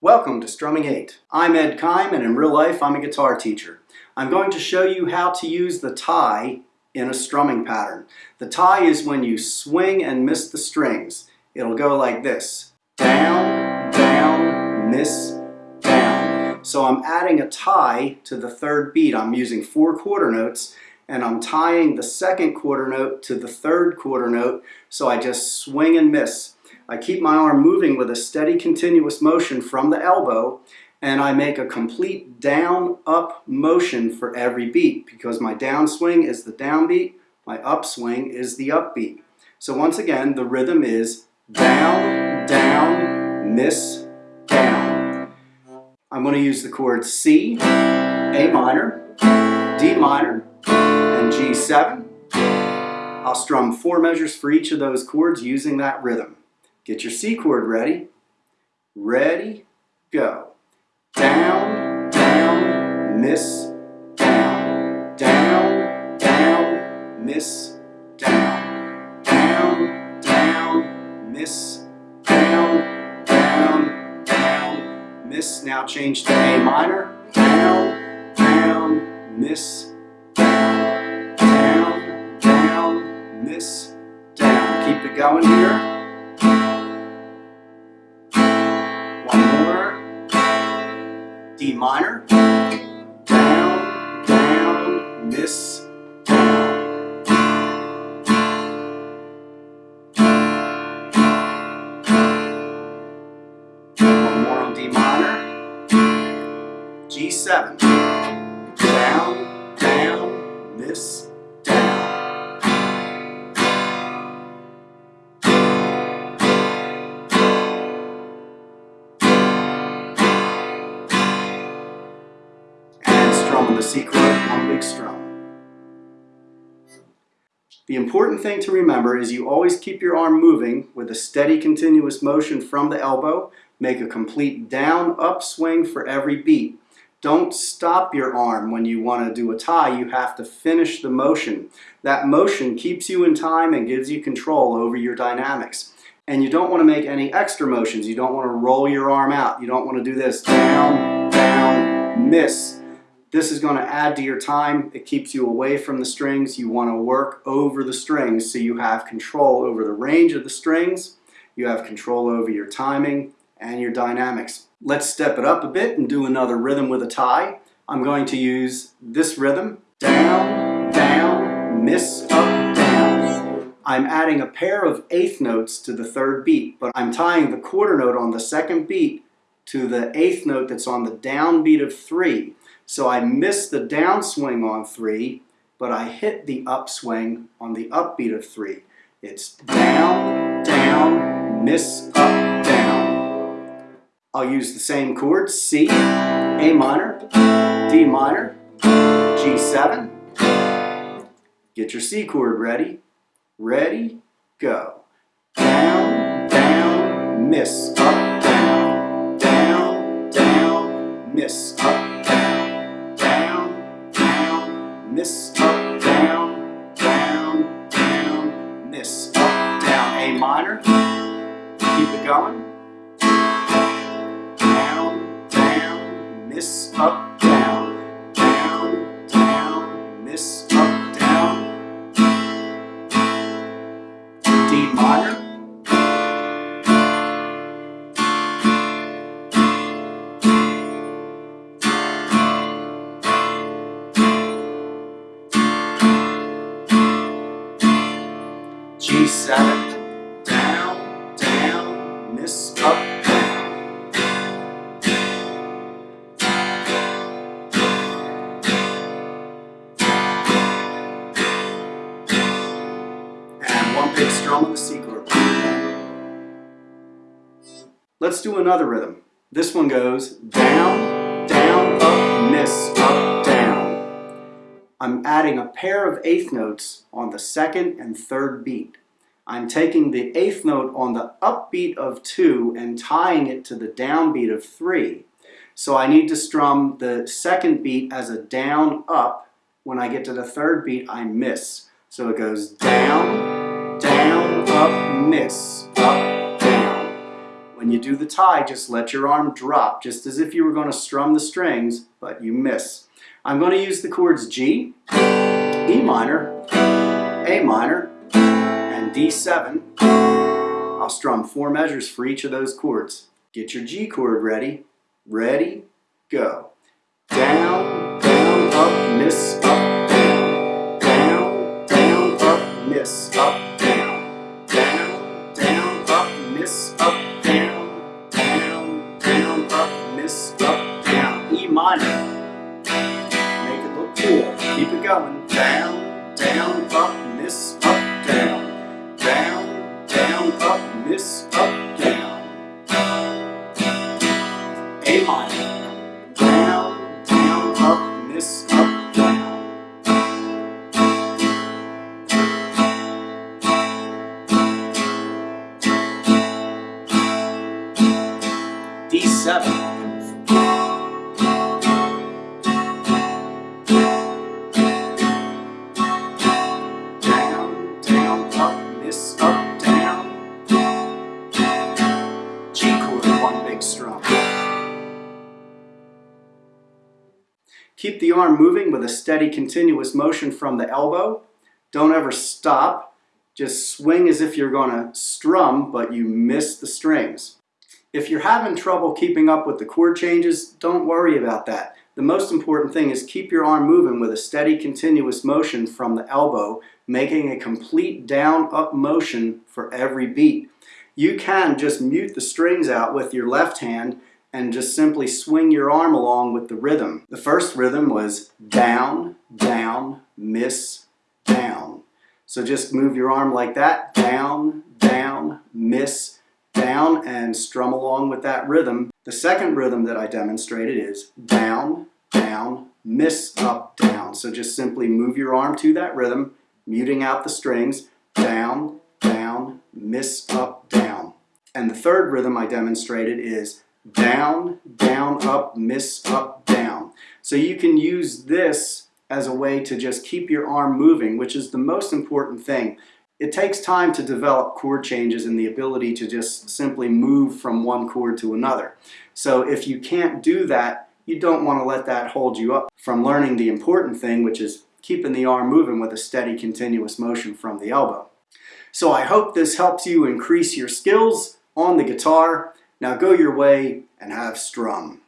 Welcome to Strumming 8. I'm Ed Keim and in real life I'm a guitar teacher. I'm going to show you how to use the tie in a strumming pattern. The tie is when you swing and miss the strings. It'll go like this. Down, down, miss, down. So I'm adding a tie to the third beat. I'm using four quarter notes and I'm tying the second quarter note to the third quarter note so I just swing and miss. I keep my arm moving with a steady continuous motion from the elbow and I make a complete down-up motion for every beat because my downswing is the downbeat, my upswing is the upbeat. So once again, the rhythm is down, down, miss, down. I'm going to use the chords C, A minor, D minor, and G7. I'll strum four measures for each of those chords using that rhythm. Get your C chord ready. Ready, go. Down, down, miss, down. Down, down, miss, down. Down, down, miss, down. Down, down, miss. Now change to A minor. Down, down, miss, down. Down, down, miss, down. Keep it going here. D minor, down, down, miss, down. One more on D minor, G7, down, down, miss, on the C chord, one big strum. The important thing to remember is you always keep your arm moving with a steady continuous motion from the elbow. Make a complete down up swing for every beat. Don't stop your arm when you want to do a tie. You have to finish the motion. That motion keeps you in time and gives you control over your dynamics. And you don't want to make any extra motions. You don't want to roll your arm out. You don't want to do this down, down, miss. This is going to add to your time. It keeps you away from the strings. You want to work over the strings so you have control over the range of the strings. You have control over your timing and your dynamics. Let's step it up a bit and do another rhythm with a tie. I'm going to use this rhythm. Down, down, miss, up, down. I'm adding a pair of eighth notes to the third beat, but I'm tying the quarter note on the second beat to the eighth note that's on the downbeat of three. So I missed the downswing on three, but I hit the upswing on the upbeat of three. It's down, down, miss, up, down. I'll use the same chords, C, A minor, D minor, G7. Get your C chord ready. Ready, go. Down, down, miss, up, down. Down, down, miss, up, miss, up, down, down, down, this, up, down, A minor, keep it going, down, down, miss, up, G7, down, down, miss, up, down. And one big strum on the C chord. Let's do another rhythm. This one goes down, I'm adding a pair of eighth notes on the second and third beat. I'm taking the eighth note on the upbeat of two and tying it to the downbeat of three. So I need to strum the second beat as a down up. When I get to the third beat, I miss. So it goes down, down, up, miss, up, down. When you do the tie, just let your arm drop, just as if you were going to strum the strings, but you miss. I'm going to use the chords G, E minor, A minor, and D7. I'll strum four measures for each of those chords. Get your G chord ready. Ready, go. Down, down, up, Keep it going. Down, down, up, miss, up, down. Down, down, up, miss, up, down. A minor. Down, down, up, miss, up, down. D7. Keep the arm moving with a steady continuous motion from the elbow. Don't ever stop. Just swing as if you're going to strum, but you miss the strings. If you're having trouble keeping up with the chord changes, don't worry about that. The most important thing is keep your arm moving with a steady continuous motion from the elbow, making a complete down-up motion for every beat. You can just mute the strings out with your left hand and just simply swing your arm along with the rhythm. The first rhythm was down, down, miss, down. So just move your arm like that, down, down, miss, down, and strum along with that rhythm. The second rhythm that I demonstrated is down, down, miss, up, down. So just simply move your arm to that rhythm, muting out the strings, down, down, miss, up, down. And the third rhythm I demonstrated is down, down, up, miss, up, down. So you can use this as a way to just keep your arm moving, which is the most important thing. It takes time to develop chord changes and the ability to just simply move from one chord to another. So if you can't do that, you don't want to let that hold you up from learning the important thing, which is keeping the arm moving with a steady continuous motion from the elbow. So I hope this helps you increase your skills on the guitar. Now go your way and have strum.